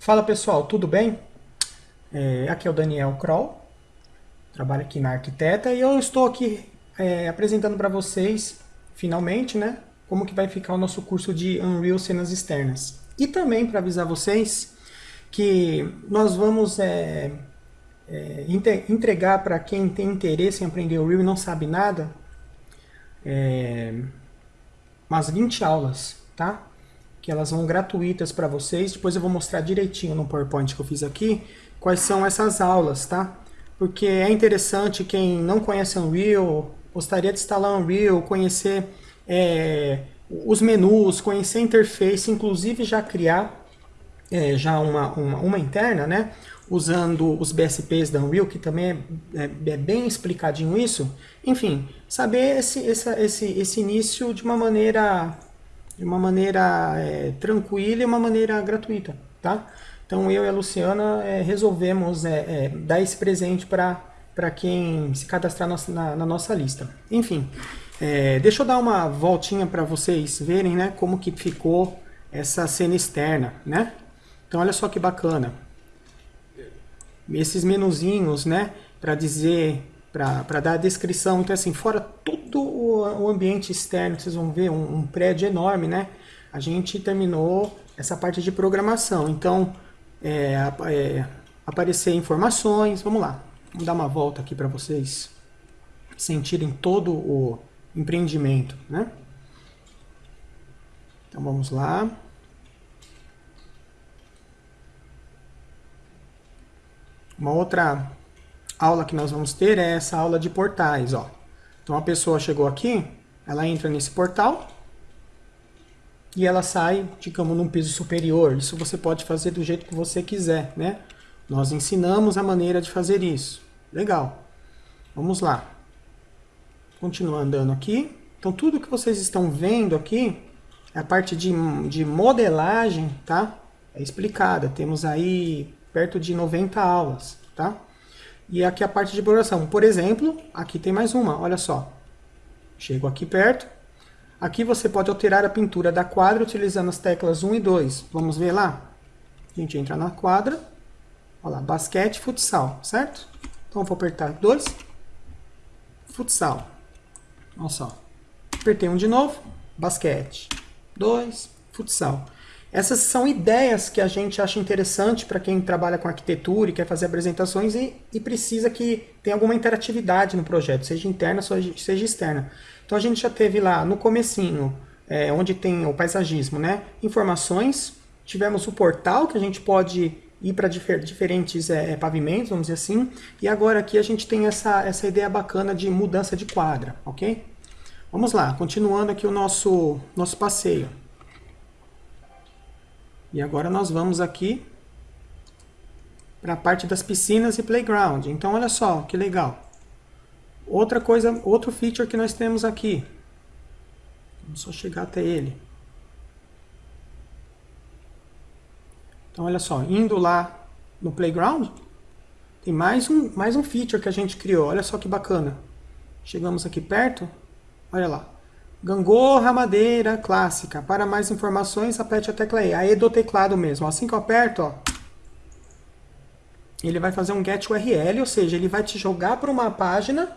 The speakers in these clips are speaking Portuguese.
Fala pessoal, tudo bem? É, aqui é o Daniel Kroll, trabalho aqui na Arquiteta e eu estou aqui é, apresentando para vocês, finalmente, né, como que vai ficar o nosso curso de Unreal Cenas Externas. E também para avisar vocês que nós vamos é, é entregar para quem tem interesse em aprender Unreal e não sabe nada, é, umas 20 aulas, tá? Que elas vão gratuitas para vocês. Depois eu vou mostrar direitinho no PowerPoint que eu fiz aqui quais são essas aulas, tá? Porque é interessante quem não conhece Unreal, gostaria de instalar Unreal, conhecer é, os menus, conhecer a interface, inclusive já criar é, já uma, uma, uma, interna, né? Usando os BSPs da Unreal, que também é, é, é bem explicadinho isso. Enfim, saber esse, esse, esse, esse início de uma maneira de uma maneira é, tranquila e uma maneira gratuita, tá? Então eu e a Luciana é, resolvemos é, é dar esse presente para quem se cadastrar na, na, nossa lista. Enfim, é, deixa eu dar uma voltinha para vocês verem né, como que ficou essa cena externa, né? Então olha só que bacana. Esses menuzinhos, né, para dizer para dar a descrição. Então, assim, fora todo o, ambiente externo, vocês vão ver um, um, prédio enorme, né? A gente terminou essa parte de programação. Então, é, é, aparecer informações, vamos lá. Vamos dar uma volta aqui para vocês sentirem todo o empreendimento, né? Então, vamos lá. Uma outra aula que nós vamos ter é essa aula de portais. Ó. Então a pessoa chegou aqui, ela entra nesse portal e ela sai, digamos, num piso superior. Isso você pode fazer do jeito que você quiser, né? Nós ensinamos a maneira de fazer isso. Legal. Vamos lá. Continuar andando aqui. Então tudo que vocês estão vendo aqui é a parte de, de modelagem, tá? É explicada. Temos aí perto de 90 aulas, tá? E aqui a parte de programação. Por exemplo, aqui tem mais uma, olha só. Chego aqui perto. Aqui você pode alterar a pintura da quadra utilizando as teclas 1 e 2. Vamos ver lá? A gente entra na quadra. Olha lá, basquete, futsal, certo? Então vou apertar 2. Futsal. Olha só. Apertei um de novo. Basquete. 2. Futsal. Essas são ideias que a gente acha interessante para quem trabalha com arquitetura e quer fazer apresentações e, e, precisa que tenha alguma interatividade no projeto, seja interna, seja externa. Então a gente já teve lá no comecinho, é, onde tem o paisagismo, né? informações, tivemos o portal que a gente pode ir para difer diferentes é, pavimentos, vamos dizer assim, e agora aqui a gente tem essa, essa ideia bacana de mudança de quadra, ok? Vamos lá, continuando aqui o nosso, nosso passeio. E agora nós vamos aqui para a parte das piscinas e playground. Então olha só, que legal. Outra coisa, outro feature que nós temos aqui. Vamos só chegar até ele. Então olha só, indo lá no playground, tem mais um, mais um feature que a gente criou. Olha só que bacana. Chegamos aqui perto, olha lá. Gangorra madeira clássica. Para mais informações, aperte a tecla E. Aí do teclado mesmo. Assim que eu aperto, ó, ele vai fazer um get URL, ou seja, ele vai te jogar para uma página,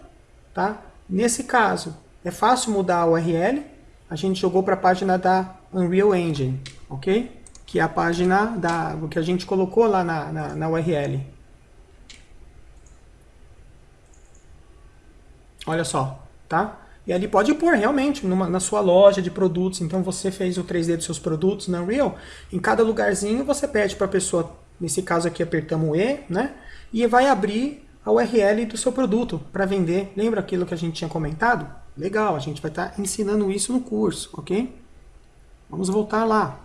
tá? Nesse caso, é fácil mudar a URL. A gente jogou para a página da Unreal Engine, ok? Que é a página da, que a gente colocou lá na, na, na URL. Olha só, tá? E ali pode pôr realmente numa, na sua loja de produtos. Então você fez o 3D dos seus produtos na Unreal. Em cada lugarzinho você pede para a pessoa, nesse caso aqui apertamos o E, né? E vai abrir a URL do seu produto para vender. Lembra aquilo que a gente tinha comentado? Legal, a gente vai estar tá ensinando isso no curso, ok? Vamos voltar lá.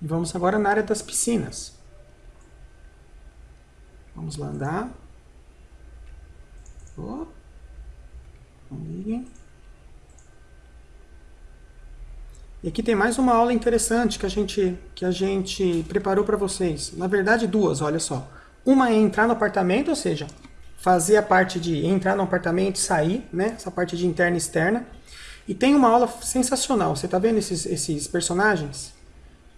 E vamos agora na área das piscinas. Vamos lá andar. E aqui tem mais uma aula interessante que a gente, que a gente preparou para vocês. Na verdade, duas, olha só. Uma é entrar no apartamento, ou seja, fazer a parte de entrar no apartamento e sair, né? Essa parte de interna e externa. E tem uma aula sensacional. Você está vendo esses, esses personagens?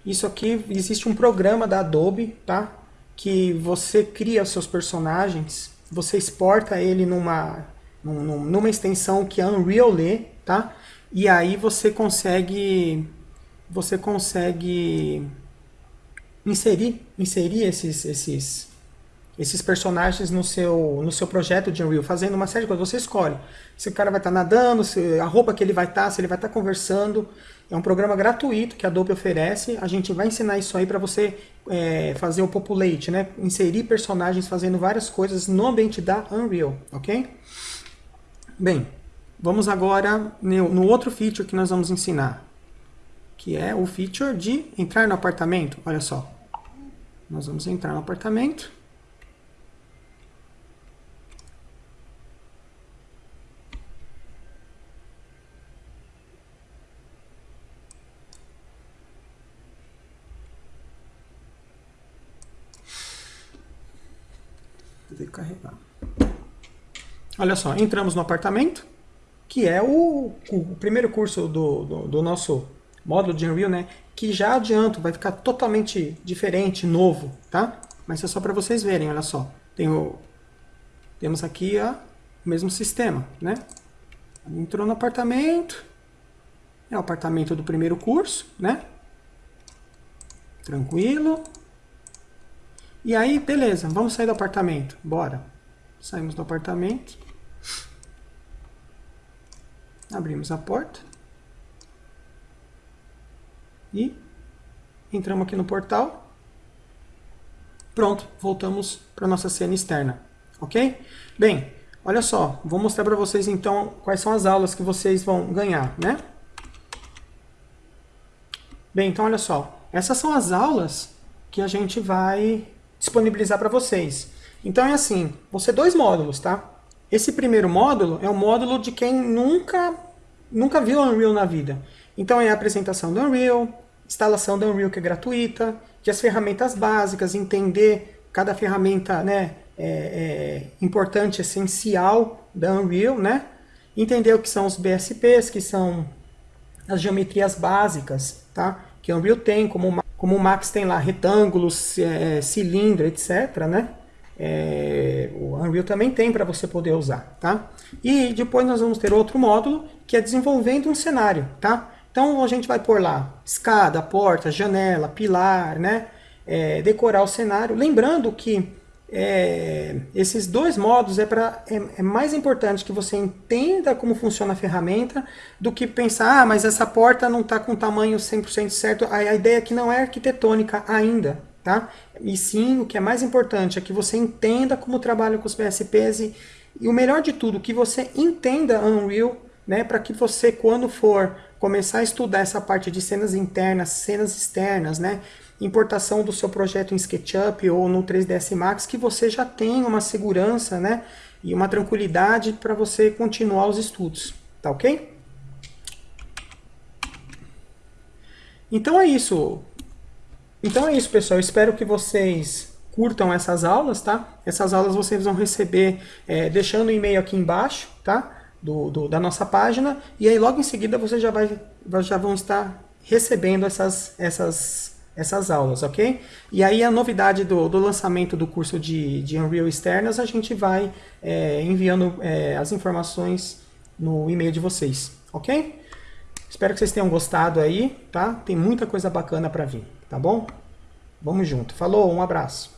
Isso aqui, existe um programa da Adobe, tá? Que você cria os seus personagens, você exporta ele numa, numa extensão que a Unreal lê, tá? E aí você consegue, você consegue inserir, inserir esses, esses, esses personagens no seu, no seu projeto de Unreal, fazendo uma série de coisas. Você escolhe se o cara vai estar tá nadando, se, a roupa que ele vai estar, tá, se ele vai estar tá conversando. É um programa gratuito que a Adobe oferece. A gente vai ensinar isso aí para você é, fazer o populate, né? inserir personagens fazendo várias coisas no ambiente da Unreal, ok? Bem, vamos agora no, no outro feature que nós vamos ensinar, que é o feature de entrar no apartamento. Olha só, nós vamos entrar no apartamento. Carregar. Olha só, entramos no apartamento, que é o, o primeiro curso do, do, do, nosso módulo de Unreal, né? Que já adianto, vai ficar totalmente diferente, novo, tá? Mas é só para vocês verem, olha só. Tem o, temos aqui a, o mesmo sistema, né? Entrou no apartamento, é o apartamento do primeiro curso, né? Tranquilo. E aí, beleza, vamos sair do apartamento. Bora. Saímos do apartamento. Abrimos a porta. E entramos aqui no portal. Pronto, voltamos para nossa cena externa. Ok? Bem, olha só, vou mostrar para vocês então quais são as aulas que vocês vão ganhar, né? Bem, então olha só, essas são as aulas que a gente vai disponibilizar para vocês. Então é assim, vão ser dois módulos, tá? Esse primeiro módulo é o módulo de quem nunca, nunca viu Unreal na vida. Então é a apresentação do Unreal, instalação do Unreal que é gratuita, de as ferramentas básicas, entender cada ferramenta né, é, é, importante, essencial da Unreal, né? Entender o que são os BSPs, que são as geometrias básicas, tá? Que a Unreal tem, como como o Max tem lá retângulos, é, cilindro, etc, né? É, o Unreal também tem para você poder usar, tá? E depois nós vamos ter outro módulo que é desenvolvendo um cenário, tá? Então a gente vai pôr lá escada, porta, janela, pilar, né? É, decorar o cenário. Lembrando que é, esses dois modos é, pra, é, é, mais importante que você entenda como funciona a ferramenta do que pensar, ah, mas essa porta não está com o tamanho 100% certo. A, a ideia que não é arquitetônica ainda, tá? E sim, o que é mais importante é que você entenda como trabalha com os PSPs e, e o melhor de tudo, que você entenda Unreal, né, para que você, quando for começar a estudar essa parte de cenas internas, cenas externas, né, importação do seu projeto em SketchUp ou no 3ds Max, que você já tem uma segurança né, e uma tranquilidade para você continuar os estudos. Tá ok? Então é isso. Então é isso, pessoal. Espero que vocês curtam essas aulas, tá? Essas aulas vocês vão receber é, deixando o e-mail aqui embaixo, tá? Do, do, da nossa página. E aí logo em seguida vocês já, vai, já vão estar recebendo essas, essas essas aulas, ok? E aí a novidade do, do lançamento do curso de, de Unreal Externas, a gente vai é, enviando é, as informações no e-mail de vocês, ok? Espero que vocês tenham gostado aí, tá? Tem muita coisa bacana para vir, tá bom? Vamos junto. Falou, um abraço.